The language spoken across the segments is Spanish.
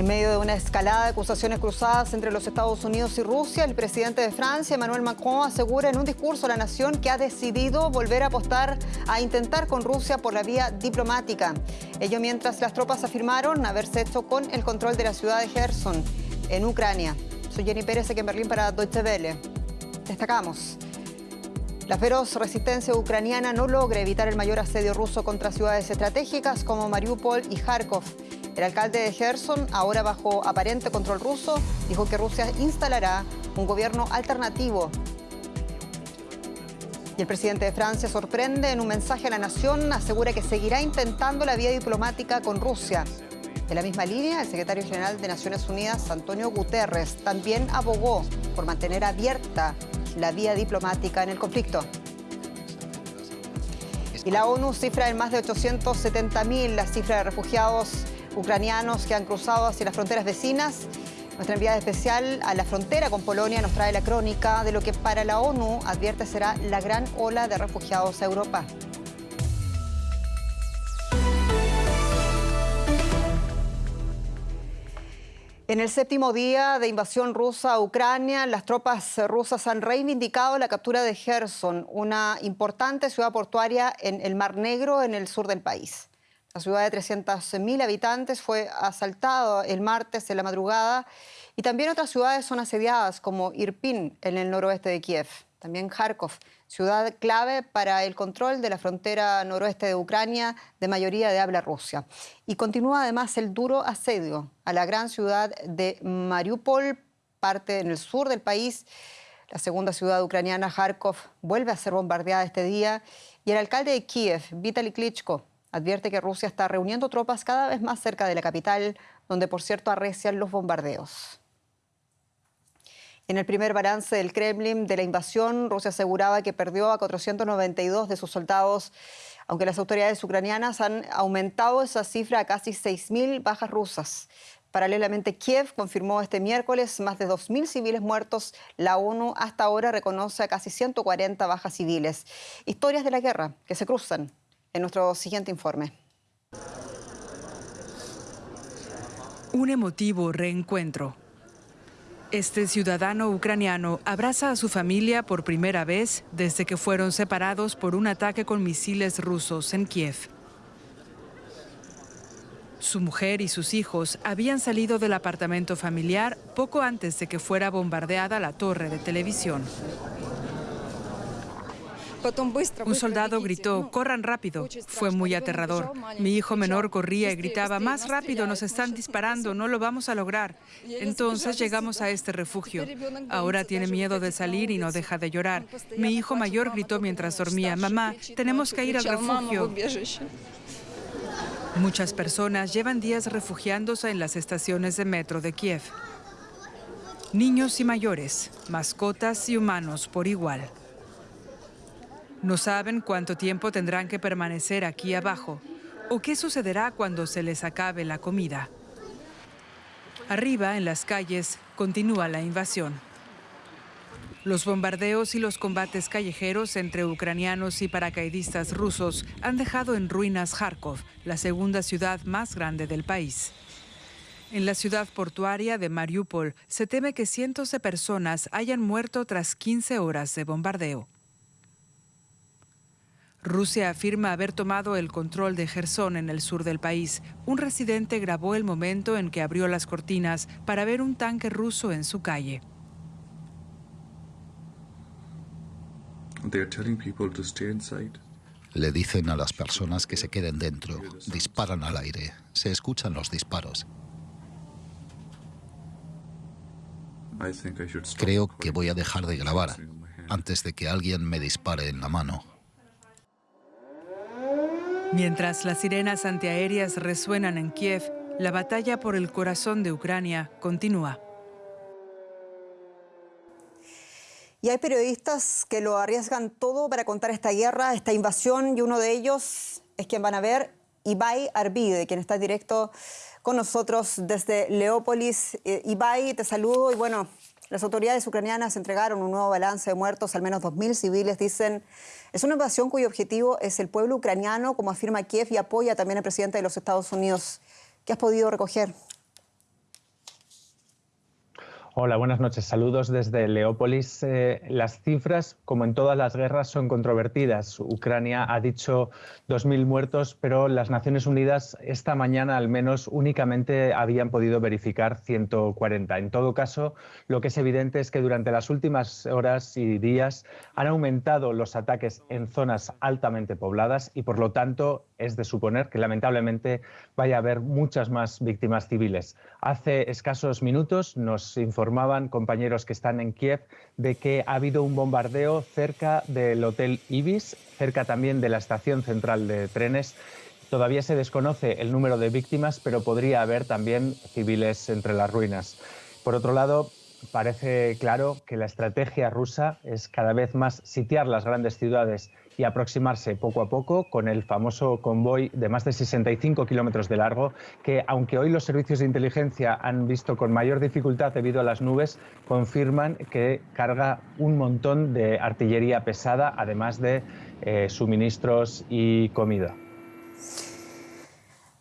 En medio de una escalada de acusaciones cruzadas entre los Estados Unidos y Rusia, el presidente de Francia, Emmanuel Macron, asegura en un discurso a la nación que ha decidido volver a apostar a intentar con Rusia por la vía diplomática. Ello mientras las tropas afirmaron haberse hecho con el control de la ciudad de Gerson, en Ucrania. Soy Jenny Pérez, aquí en Berlín para Deutsche Welle. Destacamos. La feroz resistencia ucraniana no logra evitar el mayor asedio ruso contra ciudades estratégicas como Mariupol y Kharkov. El alcalde de Gerson, ahora bajo aparente control ruso, dijo que Rusia instalará un gobierno alternativo. Y el presidente de Francia sorprende en un mensaje a la nación, asegura que seguirá intentando la vía diplomática con Rusia. En la misma línea, el secretario general de Naciones Unidas, Antonio Guterres, también abogó por mantener abierta la vía diplomática en el conflicto. Y la ONU cifra en más de 870.000 la cifra de refugiados ucranianos que han cruzado hacia las fronteras vecinas. Nuestra enviada especial a la frontera con Polonia nos trae la crónica de lo que para la ONU advierte será la gran ola de refugiados a Europa. En el séptimo día de invasión rusa a Ucrania, las tropas rusas han reivindicado la captura de Gerson, una importante ciudad portuaria en el Mar Negro, en el sur del país. La ciudad de 300.000 habitantes fue asaltada el martes en la madrugada y también otras ciudades son asediadas como Irpin en el noroeste de Kiev, también Kharkov, ciudad clave para el control de la frontera noroeste de Ucrania de mayoría de habla rusa. Y continúa además el duro asedio a la gran ciudad de Mariupol, parte en el sur del país. La segunda ciudad ucraniana, Kharkov, vuelve a ser bombardeada este día y el alcalde de Kiev, Vitaly Klitschko, advierte que Rusia está reuniendo tropas cada vez más cerca de la capital, donde por cierto arrecian los bombardeos. En el primer balance del Kremlin de la invasión, Rusia aseguraba que perdió a 492 de sus soldados, aunque las autoridades ucranianas han aumentado esa cifra a casi 6.000 bajas rusas. Paralelamente, Kiev confirmó este miércoles más de 2.000 civiles muertos. La ONU hasta ahora reconoce a casi 140 bajas civiles. Historias de la guerra que se cruzan en nuestro siguiente informe. Un emotivo reencuentro. Este ciudadano ucraniano abraza a su familia por primera vez desde que fueron separados por un ataque con misiles rusos en Kiev. Su mujer y sus hijos habían salido del apartamento familiar poco antes de que fuera bombardeada la torre de televisión. Un soldado gritó, corran rápido. Fue muy aterrador. Mi hijo menor corría y gritaba, más rápido, nos están disparando, no lo vamos a lograr. Entonces llegamos a este refugio. Ahora tiene miedo de salir y no deja de llorar. Mi hijo mayor gritó mientras dormía, mamá, tenemos que ir al refugio. Muchas personas llevan días refugiándose en las estaciones de metro de Kiev. Niños y mayores, mascotas y humanos por igual. No saben cuánto tiempo tendrán que permanecer aquí abajo o qué sucederá cuando se les acabe la comida. Arriba, en las calles, continúa la invasión. Los bombardeos y los combates callejeros entre ucranianos y paracaidistas rusos han dejado en ruinas Kharkov, la segunda ciudad más grande del país. En la ciudad portuaria de Mariupol se teme que cientos de personas hayan muerto tras 15 horas de bombardeo. Rusia afirma haber tomado el control de Gerson en el sur del país. Un residente grabó el momento en que abrió las cortinas para ver un tanque ruso en su calle. Le dicen a las personas que se queden dentro, disparan al aire, se escuchan los disparos. Creo que voy a dejar de grabar antes de que alguien me dispare en la mano. Mientras las sirenas antiaéreas resuenan en Kiev, la batalla por el corazón de Ucrania continúa. Y hay periodistas que lo arriesgan todo para contar esta guerra, esta invasión, y uno de ellos es quien van a ver, Ibai Arvide, quien está directo con nosotros desde Leópolis. Eh, Ibai, te saludo y bueno, las autoridades ucranianas entregaron un nuevo balance de muertos, al menos 2.000 civiles, dicen. Es una invasión cuyo objetivo es el pueblo ucraniano, como afirma Kiev, y apoya también al presidente de los Estados Unidos. ¿Qué has podido recoger? Hola, buenas noches. Saludos desde Leópolis. Eh, las cifras, como en todas las guerras, son controvertidas. Ucrania ha dicho 2.000 muertos, pero las Naciones Unidas esta mañana al menos únicamente habían podido verificar 140. En todo caso, lo que es evidente es que durante las últimas horas y días han aumentado los ataques en zonas altamente pobladas y, por lo tanto, es de suponer que lamentablemente vaya a haber muchas más víctimas civiles. Hace escasos minutos nos informó informaban compañeros que están en Kiev de que ha habido un bombardeo cerca del Hotel Ibis, cerca también de la estación central de trenes. Todavía se desconoce el número de víctimas, pero podría haber también civiles entre las ruinas. Por otro lado, parece claro que la estrategia rusa es cada vez más sitiar las grandes ciudades y aproximarse poco a poco con el famoso convoy de más de 65 kilómetros de largo, que aunque hoy los servicios de inteligencia han visto con mayor dificultad debido a las nubes, confirman que carga un montón de artillería pesada, además de eh, suministros y comida.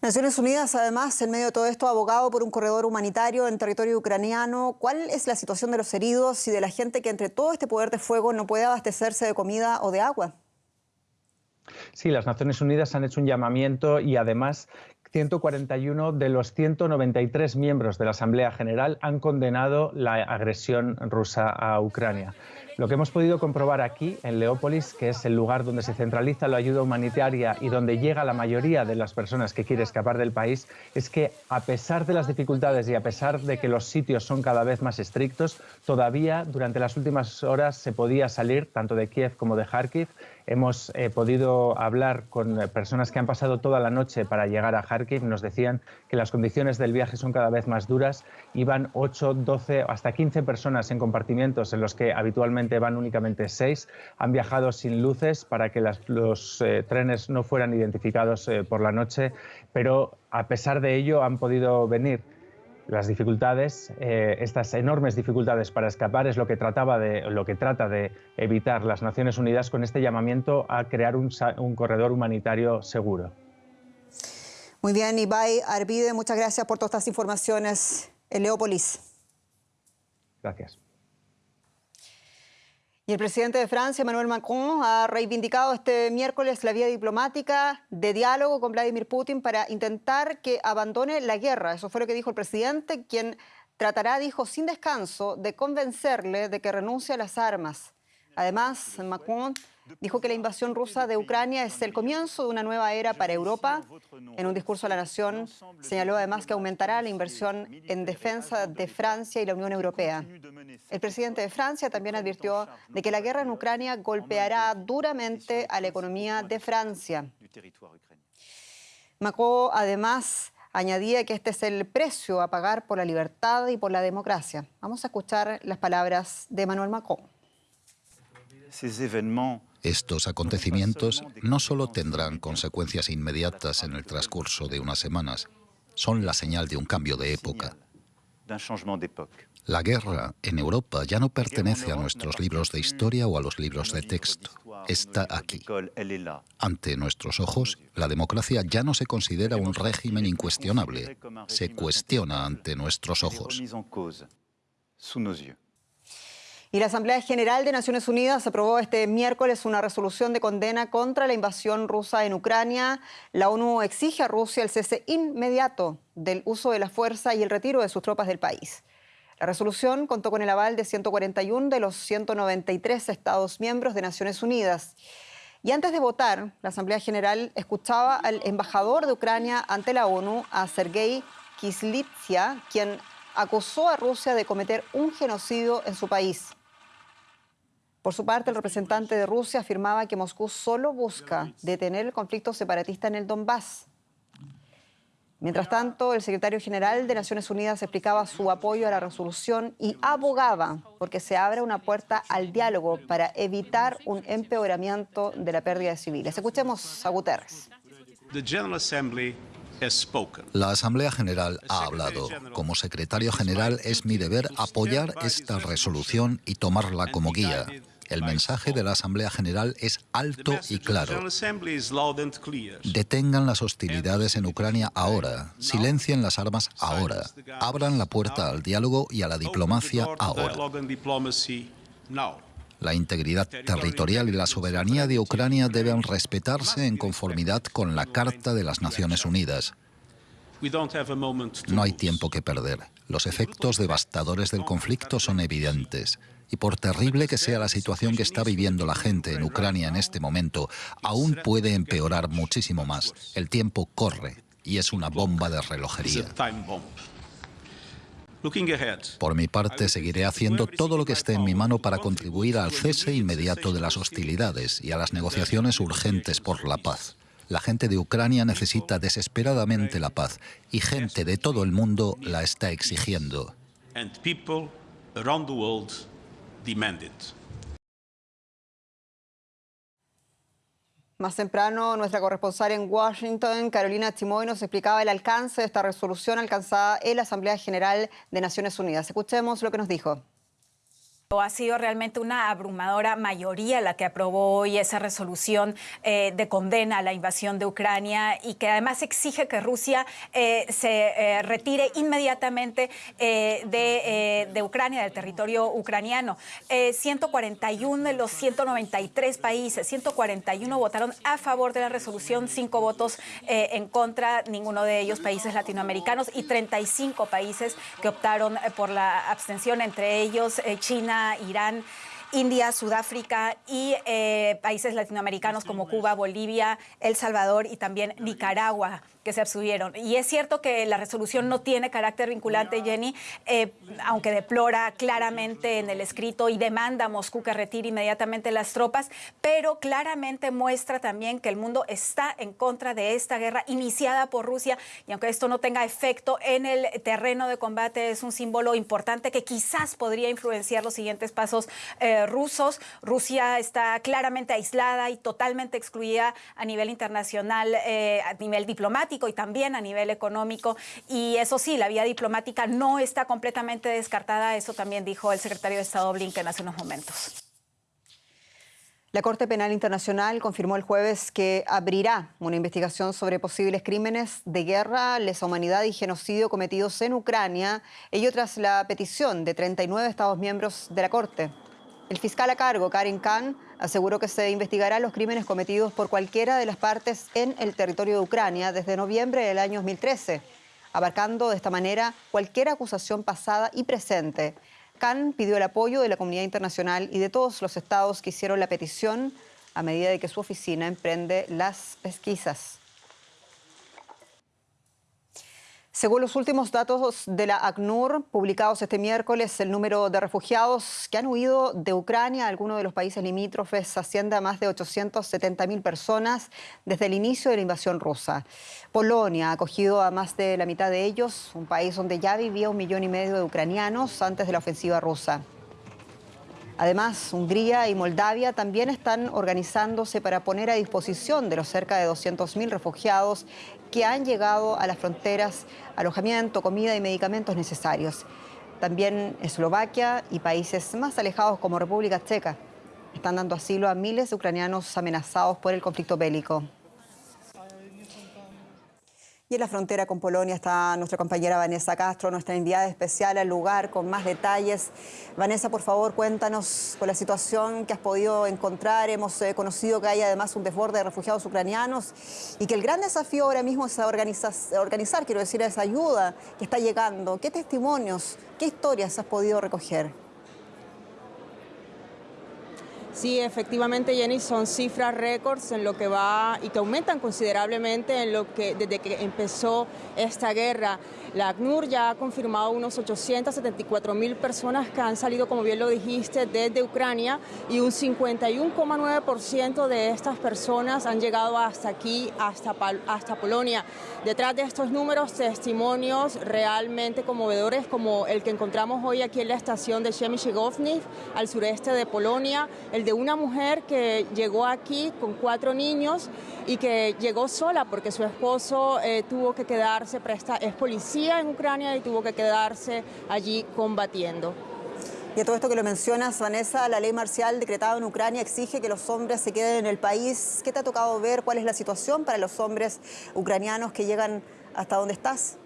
Naciones Unidas, además, en medio de todo esto, ha abogado por un corredor humanitario en territorio ucraniano. ¿Cuál es la situación de los heridos y de la gente que entre todo este poder de fuego no puede abastecerse de comida o de agua? Sí, las Naciones Unidas han hecho un llamamiento y además 141 de los 193 miembros de la Asamblea General han condenado la agresión rusa a Ucrania. Lo que hemos podido comprobar aquí, en Leópolis, que es el lugar donde se centraliza la ayuda humanitaria y donde llega la mayoría de las personas que quieren escapar del país, es que a pesar de las dificultades y a pesar de que los sitios son cada vez más estrictos, todavía durante las últimas horas se podía salir tanto de Kiev como de Kharkiv Hemos eh, podido hablar con eh, personas que han pasado toda la noche para llegar a Kharkiv. Nos decían que las condiciones del viaje son cada vez más duras. Iban 8, 12, hasta 15 personas en compartimientos en los que habitualmente van únicamente 6. Han viajado sin luces para que los eh, trenes no fueran identificados por la noche, pero a pesar de ello han podido venir las dificultades, eh, estas enormes dificultades para escapar es lo que, trataba de, lo que trata de evitar las Naciones Unidas con este llamamiento a crear un, un corredor humanitario seguro. Muy bien, Ibai Arvide, muchas gracias por todas estas informaciones en Leópolis. Gracias. Y el presidente de Francia, Emmanuel Macron, ha reivindicado este miércoles la vía diplomática de diálogo con Vladimir Putin para intentar que abandone la guerra. Eso fue lo que dijo el presidente, quien tratará, dijo, sin descanso, de convencerle de que renuncie a las armas. Además, Macron dijo que la invasión rusa de Ucrania es el comienzo de una nueva era para Europa. En un discurso a la nación señaló además que aumentará la inversión en defensa de Francia y la Unión Europea. El presidente de Francia también advirtió de que la guerra en Ucrania golpeará duramente a la economía de Francia. Macron además añadía que este es el precio a pagar por la libertad y por la democracia. Vamos a escuchar las palabras de Emmanuel Macron. Estos acontecimientos no solo tendrán consecuencias inmediatas en el transcurso de unas semanas, son la señal de un cambio de época. La guerra en Europa ya no pertenece a nuestros libros de historia o a los libros de texto. Está aquí. Ante nuestros ojos, la democracia ya no se considera un régimen incuestionable. Se cuestiona ante nuestros ojos. Y la Asamblea General de Naciones Unidas aprobó este miércoles una resolución de condena contra la invasión rusa en Ucrania. La ONU exige a Rusia el cese inmediato del uso de la fuerza y el retiro de sus tropas del país. La resolución contó con el aval de 141 de los 193 Estados miembros de Naciones Unidas. Y antes de votar, la Asamblea General escuchaba al embajador de Ucrania ante la ONU, a Sergei Kislitsia, quien acusó a Rusia de cometer un genocidio en su país. Por su parte, el representante de Rusia afirmaba que Moscú solo busca detener el conflicto separatista en el Donbass. Mientras tanto, el secretario general de Naciones Unidas explicaba su apoyo a la resolución y abogaba porque se abra una puerta al diálogo para evitar un empeoramiento de la pérdida de civiles. Escuchemos a Guterres. La Asamblea General ha hablado. Como secretario general es mi deber apoyar esta resolución y tomarla como guía. El mensaje de la Asamblea General es alto y claro. Detengan las hostilidades en Ucrania ahora, silencien las armas ahora, abran la puerta al diálogo y a la diplomacia ahora. La integridad territorial y la soberanía de Ucrania deben respetarse en conformidad con la Carta de las Naciones Unidas. No hay tiempo que perder. Los efectos devastadores del conflicto son evidentes. Y por terrible que sea la situación que está viviendo la gente en Ucrania en este momento, aún puede empeorar muchísimo más. El tiempo corre y es una bomba de relojería. Por mi parte, seguiré haciendo todo lo que esté en mi mano para contribuir al cese inmediato de las hostilidades y a las negociaciones urgentes por la paz. La gente de Ucrania necesita desesperadamente la paz y gente de todo el mundo la está exigiendo. Más temprano, nuestra corresponsal en Washington, Carolina Chimoy, nos explicaba el alcance de esta resolución alcanzada en la Asamblea General de Naciones Unidas. Escuchemos lo que nos dijo. Ha sido realmente una abrumadora mayoría la que aprobó hoy esa resolución eh, de condena a la invasión de Ucrania y que además exige que Rusia eh, se eh, retire inmediatamente de, Ucrania, del territorio ucraniano. 141 de los 193 países, 141 votaron a favor de la resolución, cinco votos en contra, ninguno de ellos países latinoamericanos y 35 países que optaron por la abstención, entre ellos China, Irán, India, Sudáfrica y eh, países latinoamericanos como Cuba, Bolivia, El Salvador y también Nicaragua. Que se abstuvieron. Y es cierto que la resolución no tiene carácter vinculante, Jenny, eh, aunque deplora claramente en el escrito y demanda a Moscú que retire inmediatamente las tropas, pero claramente muestra también que el mundo está en contra de esta guerra iniciada por Rusia. Y aunque esto no tenga efecto en el terreno de combate, es un símbolo importante que quizás podría influenciar los siguientes pasos eh, rusos. Rusia está claramente aislada y totalmente excluida a nivel internacional, eh, a nivel diplomático y también a nivel económico. Y eso sí, la vía diplomática no está completamente descartada, eso también dijo el secretario de Estado Blinken hace unos momentos. La Corte Penal Internacional confirmó el jueves que abrirá una investigación sobre posibles crímenes de guerra, lesa humanidad y genocidio cometidos en Ucrania, ello tras la petición de 39 Estados miembros de la Corte. El fiscal a cargo, Karin Khan, aseguró que se investigará los crímenes cometidos por cualquiera de las partes en el territorio de Ucrania desde noviembre del año 2013, abarcando de esta manera cualquier acusación pasada y presente. Khan pidió el apoyo de la comunidad internacional y de todos los estados que hicieron la petición a medida de que su oficina emprende las pesquisas. Según los últimos datos de la ACNUR, publicados este miércoles, el número de refugiados que han huido de Ucrania a algunos de los países limítrofes asciende a más de 870.000 personas desde el inicio de la invasión rusa. Polonia ha acogido a más de la mitad de ellos, un país donde ya vivía un millón y medio de ucranianos antes de la ofensiva rusa. Además, Hungría y Moldavia también están organizándose para poner a disposición de los cerca de 200.000 refugiados que han llegado a las fronteras alojamiento, comida y medicamentos necesarios. También Eslovaquia y países más alejados como República Checa están dando asilo a miles de ucranianos amenazados por el conflicto bélico. Y en la frontera con Polonia está nuestra compañera Vanessa Castro, nuestra enviada especial al lugar con más detalles. Vanessa, por favor, cuéntanos con la situación que has podido encontrar. Hemos eh, conocido que hay además un desborde de refugiados ucranianos y que el gran desafío ahora mismo es organizar, organizar quiero decir, esa ayuda que está llegando. ¿Qué testimonios, qué historias has podido recoger? Sí, efectivamente, Jenny, son cifras récords en lo que va y que aumentan considerablemente en lo que desde que empezó esta guerra. La ACNUR ya ha confirmado unos 874 mil personas que han salido, como bien lo dijiste, desde Ucrania y un 51,9% de estas personas han llegado hasta aquí, hasta, Polonia. Detrás de estos números, testimonios realmente conmovedores como el que encontramos hoy aquí en la estación de Przemysłów, al sureste de Polonia, el de una mujer que llegó aquí con cuatro niños y que llegó sola porque su esposo eh, tuvo que quedarse, es policía en Ucrania y tuvo que quedarse allí combatiendo. Y a todo esto que lo mencionas, Vanessa, la ley marcial decretada en Ucrania exige que los hombres se queden en el país. ¿Qué te ha tocado ver? ¿Cuál es la situación para los hombres ucranianos que llegan hasta donde estás?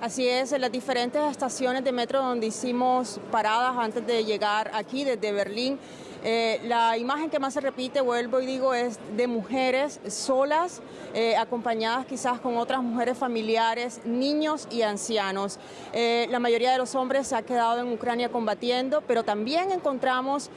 Así es, en las diferentes estaciones de metro donde hicimos paradas antes de llegar aquí desde Berlín, eh, la imagen que más se repite, vuelvo y digo, es de mujeres solas, eh, acompañadas quizás con otras mujeres familiares, niños y ancianos. Eh, la mayoría de los hombres se ha quedado en Ucrania combatiendo, pero también encontramos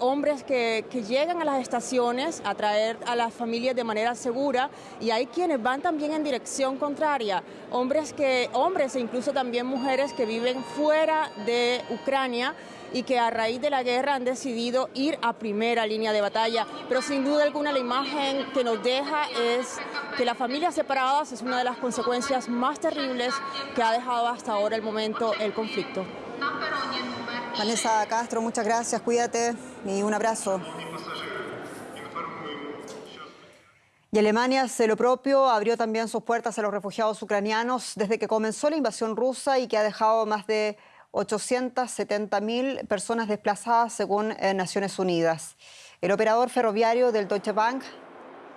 hombres que, que llegan a las estaciones a traer a las familias de manera segura y hay quienes van también en dirección contraria, hombres que hombres e incluso también mujeres que viven fuera de Ucrania y que a raíz de la guerra han decidido ir a primera línea de batalla. Pero sin duda alguna la imagen que nos deja es que las familias separadas es una de las consecuencias más terribles que ha dejado hasta ahora el momento el conflicto. Vanessa Castro, muchas gracias, cuídate y un abrazo. Y Alemania hace lo propio, abrió también sus puertas a los refugiados ucranianos desde que comenzó la invasión rusa y que ha dejado más de 870.000 personas desplazadas según eh, Naciones Unidas. El operador ferroviario del Deutsche Bank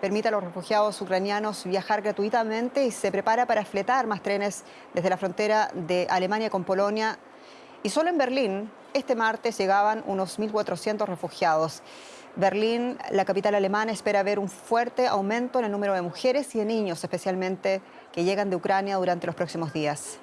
permite a los refugiados ucranianos viajar gratuitamente y se prepara para fletar más trenes desde la frontera de Alemania con Polonia. Y solo en Berlín, este martes llegaban unos 1.400 refugiados. Berlín, la capital alemana, espera ver un fuerte aumento en el número de mujeres y de niños, especialmente que llegan de Ucrania durante los próximos días.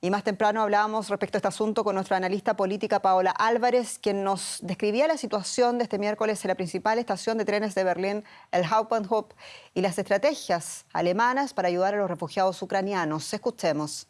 Y más temprano hablábamos respecto a este asunto con nuestra analista política Paola Álvarez, quien nos describía la situación de este miércoles en la principal estación de trenes de Berlín, el Hauptbahnhof, y las estrategias alemanas para ayudar a los refugiados ucranianos. Escuchemos.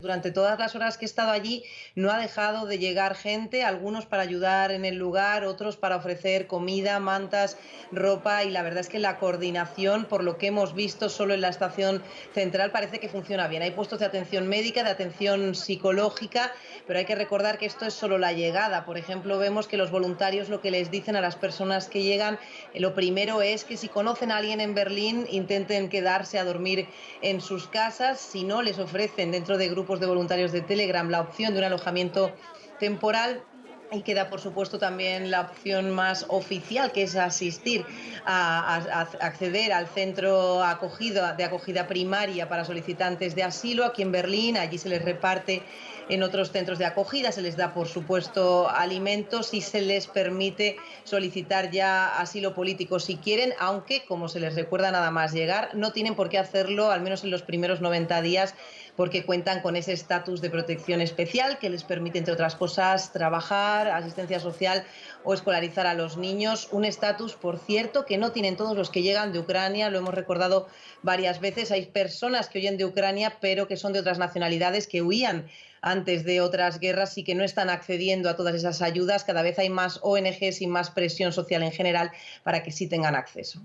Durante todas las horas que he estado allí no ha dejado de llegar gente, algunos para ayudar en el lugar, otros para ofrecer comida, mantas, ropa y la verdad es que la coordinación, por lo que hemos visto solo en la estación central, parece que funciona bien. Hay puestos de atención médica, de atención psicológica, pero hay que recordar que esto es solo la llegada. Por ejemplo, vemos que los voluntarios lo que les dicen a las personas que llegan, eh, lo primero es que si conocen a alguien en Berlín, intenten quedarse a dormir en sus casas, si no, les ofrecen dentro de grupos de voluntarios de Telegram la opción de un alojamiento temporal y queda, por supuesto, también la opción más oficial, que es asistir a, acceder al centro acogido, de acogida primaria para solicitantes de asilo aquí en Berlín. Allí se les reparte en otros centros de acogida, se les da, por supuesto, alimentos y se les permite solicitar ya asilo político si quieren, aunque, como se les recuerda nada más llegar, no tienen por qué hacerlo, al menos en los primeros 90 días porque cuentan con ese estatus de protección especial que les permite, entre otras cosas, trabajar, asistencia social o escolarizar a los niños. Un estatus, por cierto, que no tienen todos los que llegan de Ucrania, lo hemos recordado varias veces. Hay personas que huyen de Ucrania, pero que son de otras nacionalidades que huían antes de otras guerras y que no están accediendo a todas esas ayudas. Cada vez hay más ONGs y más presión social en general para que sí tengan acceso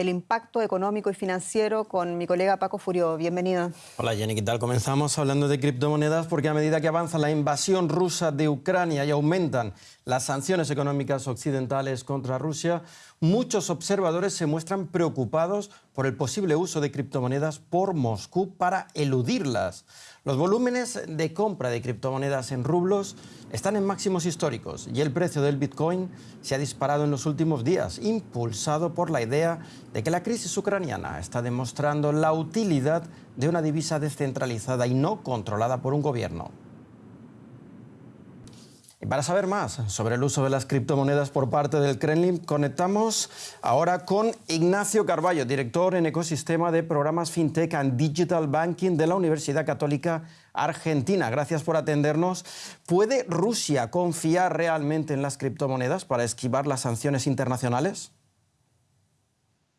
el impacto económico y financiero con mi colega Paco Furio. Bienvenido. Hola Jenny, ¿qué tal? Comenzamos hablando de criptomonedas porque a medida que avanza la invasión rusa de Ucrania y aumentan las sanciones económicas occidentales contra Rusia, muchos observadores se muestran preocupados por el posible uso de criptomonedas por Moscú para eludirlas. Los volúmenes de compra de criptomonedas en rublos están en máximos históricos y el precio del Bitcoin se ha disparado en los últimos días, impulsado por la idea de que la crisis ucraniana está demostrando la utilidad de una divisa descentralizada y no controlada por un gobierno. Para saber más sobre el uso de las criptomonedas por parte del Kremlin, conectamos ahora con Ignacio Carballo, director en ecosistema de programas FinTech and Digital Banking de la Universidad Católica Argentina. Gracias por atendernos. ¿Puede Rusia confiar realmente en las criptomonedas para esquivar las sanciones internacionales?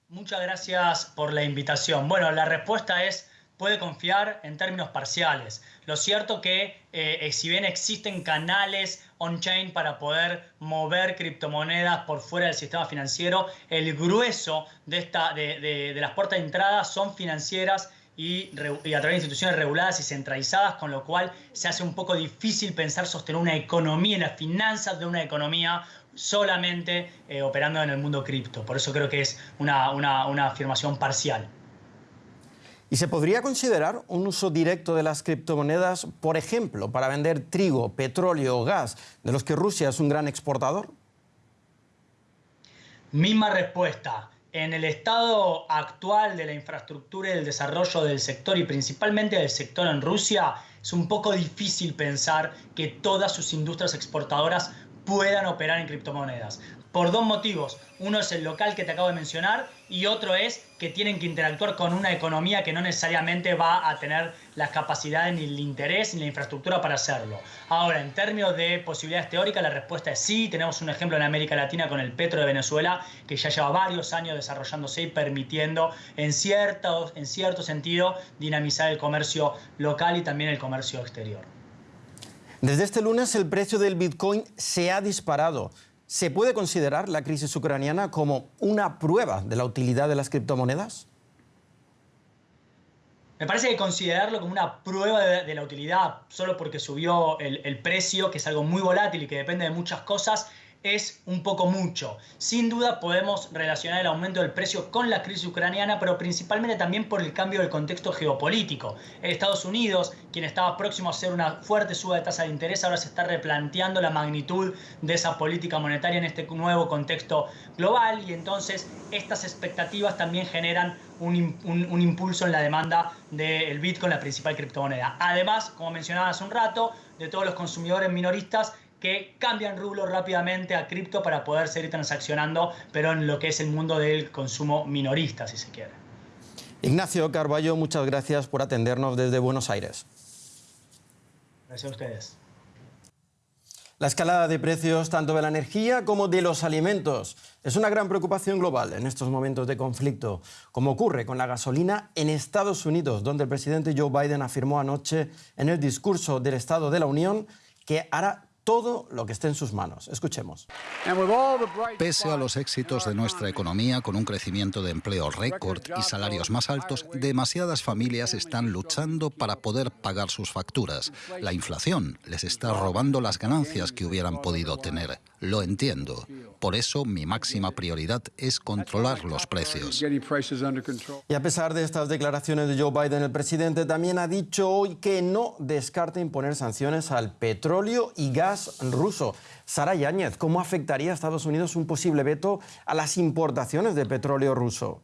Muchas gracias por la invitación. Bueno, la respuesta es puede confiar en términos parciales. Lo cierto que eh, si bien existen canales on-chain para poder mover criptomonedas por fuera del sistema financiero, el grueso de, de, las puertas de entrada son financieras y, a través de instituciones reguladas y centralizadas, con lo cual se hace un poco difícil pensar sostener una economía, las finanzas de una economía solamente eh, operando en el mundo cripto. Por eso creo que es una afirmación parcial. ¿Y se podría considerar un uso directo de las criptomonedas, por ejemplo, para vender trigo, petróleo o gas, de los que Rusia es un gran exportador? Misma respuesta. En el estado actual de la infraestructura y del desarrollo del sector y principalmente del sector en Rusia, es un poco difícil pensar que todas sus industrias exportadoras puedan operar en criptomonedas por dos motivos. Uno es el local que te acabo de mencionar y otro es que tienen que interactuar con una economía que no necesariamente va a tener las capacidades ni el interés ni la infraestructura para hacerlo. Ahora, en términos de posibilidades teóricas, la respuesta es sí. Tenemos un ejemplo en América Latina con el Petro de Venezuela, que ya lleva varios años desarrollándose y permitiendo, en cierto, en cierto sentido, dinamizar el comercio local y también el comercio exterior. Desde este lunes el precio del Bitcoin se ha disparado. ¿Se puede considerar la crisis ucraniana como una prueba de la utilidad de las criptomonedas? Me parece que considerarlo como una prueba de, la utilidad solo porque subió el, precio, que es algo muy volátil y que depende de muchas cosas, es un poco mucho. Sin duda podemos relacionar el aumento del precio con la crisis ucraniana, pero principalmente también por el cambio del contexto geopolítico. Estados Unidos, quien estaba próximo a hacer una fuerte suba de tasa de interés, ahora se está replanteando la magnitud de esa política monetaria en este nuevo contexto global y entonces estas expectativas también generan un, un impulso en la demanda del Bitcoin, la principal criptomoneda. Además, como mencionaba hace un rato, de todos los consumidores minoristas que cambian rublo rápidamente a cripto para poder seguir transaccionando, pero en lo que es el mundo del consumo minorista, si se quiere. Ignacio Carballo, muchas gracias por atendernos desde Buenos Aires. Gracias a ustedes. La escalada de precios tanto de la energía como de los alimentos es una gran preocupación global en estos momentos de conflicto, como ocurre con la gasolina en Estados Unidos, donde el presidente Joe Biden afirmó anoche en el discurso del Estado de la Unión que hará todo lo que esté en sus manos. Escuchemos. Pese a los éxitos de nuestra economía, con un crecimiento de empleo récord y salarios más altos, demasiadas familias están luchando para poder pagar sus facturas. La inflación les está robando las ganancias que hubieran podido tener. Lo entiendo. Por eso mi máxima prioridad es controlar los precios. Y a pesar de estas declaraciones de Joe Biden, el presidente también ha dicho hoy que no descarta imponer sanciones al petróleo y gas ruso. Sara Yáñez, ¿cómo afectaría a Estados Unidos un posible veto a las importaciones de petróleo ruso?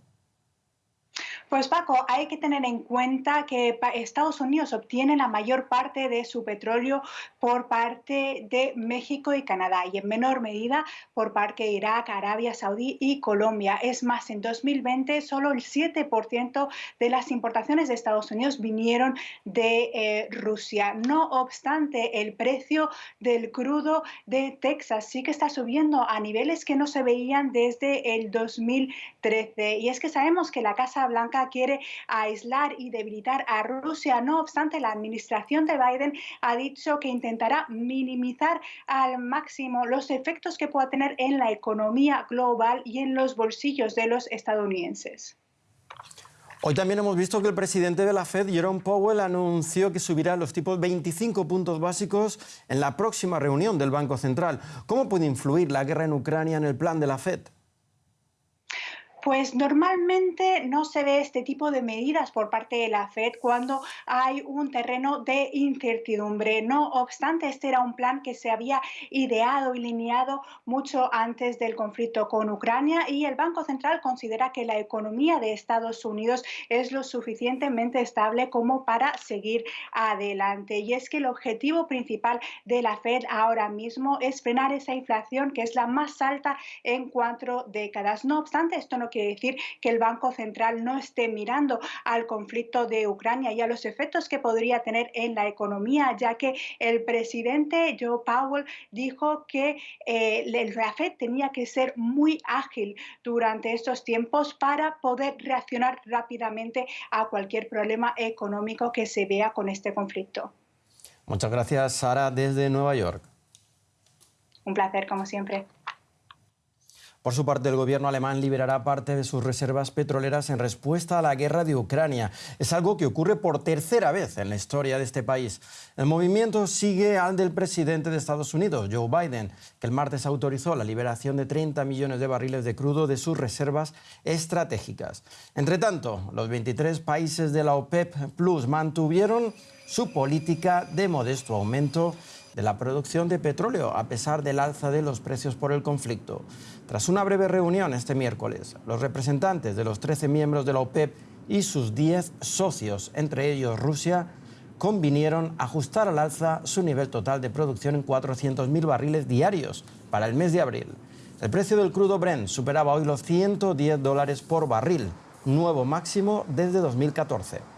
Pues Paco, hay que tener en cuenta que Estados Unidos obtiene la mayor parte de su petróleo por parte de México y Canadá y en menor medida por parte de Irak, Arabia Saudí y Colombia. Es más, en 2020 solo el 7% de las importaciones de Estados Unidos vinieron de eh, Rusia. No obstante, el precio del crudo de Texas sí que está subiendo a niveles que no se veían desde el 2013. Y es que sabemos que la Casa Blanca quiere aislar y debilitar a Rusia. No obstante, la administración de Biden ha dicho que intentará minimizar al máximo los efectos que pueda tener en la economía global y en los bolsillos de los estadounidenses. Hoy también hemos visto que el presidente de la Fed, Jerome Powell, anunció que subirá los tipos 25 puntos básicos en la próxima reunión del Banco Central. ¿Cómo puede influir la guerra en Ucrania en el plan de la Fed? Pues normalmente no se ve este tipo de medidas por parte de la Fed cuando hay un terreno de incertidumbre. No obstante, este era un plan que se había ideado y lineado mucho antes del conflicto con Ucrania y el Banco Central considera que la economía de Estados Unidos es lo suficientemente estable como para seguir adelante. Y es que el objetivo principal de la Fed ahora mismo es frenar esa inflación que es la más alta en cuatro décadas. No obstante, esto no quiere decir que el Banco Central no esté mirando al conflicto de Ucrania y a los efectos que podría tener en la economía, ya que el presidente Joe Powell dijo que eh, el FED tenía que ser muy ágil durante estos tiempos para poder reaccionar rápidamente a cualquier problema económico que se vea con este conflicto. Muchas gracias, Sara, desde Nueva York. Un placer, como siempre. Por su parte, el gobierno alemán liberará parte de sus reservas petroleras en respuesta a la guerra de Ucrania. Es algo que ocurre por tercera vez en la historia de este país. El movimiento sigue al del presidente de Estados Unidos, Joe Biden, que el martes autorizó la liberación de 30 millones de barriles de crudo de sus reservas estratégicas. Entre tanto, los 23 países de la OPEP Plus mantuvieron su política de modesto aumento de la producción de petróleo, a pesar del alza de los precios por el conflicto. Tras una breve reunión este miércoles, los representantes de los 13 miembros de la OPEP y sus 10 socios, entre ellos Rusia, convinieron ajustar al alza su nivel total de producción en 400.000 barriles diarios para el mes de abril. El precio del crudo Brent superaba hoy los 110 dólares por barril, nuevo máximo desde 2014.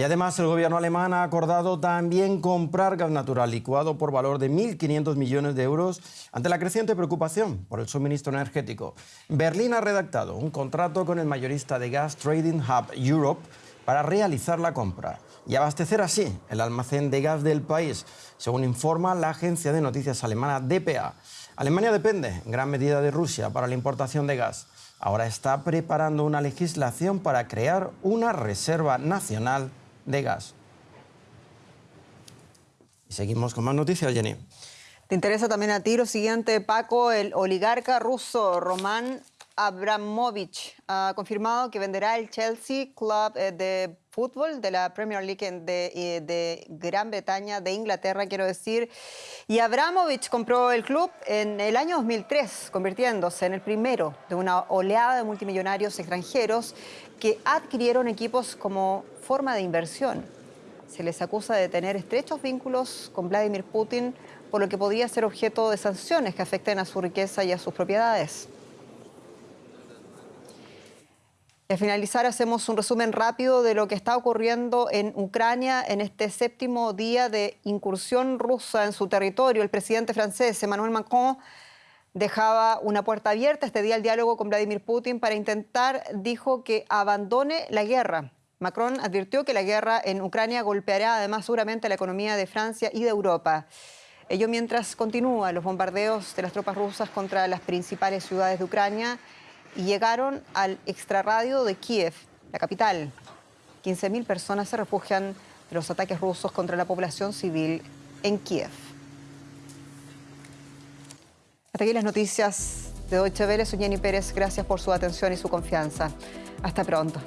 Y además el gobierno alemán ha acordado también comprar gas natural licuado por valor de 1.500 millones de euros ante la creciente preocupación por el suministro energético. Berlín ha redactado un contrato con el mayorista de gas Trading Hub Europe para realizar la compra y abastecer así el almacén de gas del país, según informa la agencia de noticias alemana DPA. Alemania depende en gran medida de Rusia para la importación de gas. Ahora está preparando una legislación para crear una reserva nacional de gas. Y seguimos con más noticias, Jenny. ¿Te interesa también a ti lo siguiente, Paco? El oligarca ruso Roman Abramovich ha confirmado que venderá el Chelsea Club eh, de fútbol de la Premier League de, eh, de, Gran Bretaña, de Inglaterra, quiero decir. Y Abramovich compró el club en el año 2003, convirtiéndose en el primero de una oleada de multimillonarios extranjeros que adquirieron equipos como forma de inversión. Se les acusa de tener estrechos vínculos con Vladimir Putin, por lo que podría ser objeto de sanciones que afecten a su riqueza y a sus propiedades. Al finalizar hacemos un resumen rápido de lo que está ocurriendo en Ucrania en este séptimo día de incursión rusa en su territorio. El presidente francés Emmanuel Macron dejaba una puerta abierta este día al diálogo con Vladimir Putin para intentar, dijo, que abandone la guerra. Macron advirtió que la guerra en Ucrania golpeará además seguramente la economía de Francia y de Europa. Ello mientras continúan los bombardeos de las tropas rusas contra las principales ciudades de Ucrania y llegaron al extrarradio de Kiev, la capital. 15.000 personas se refugian de los ataques rusos contra la población civil en Kiev. Hasta aquí las noticias de Deutsche Welle. Soy Jenny Pérez. Gracias por su atención y su confianza. Hasta pronto.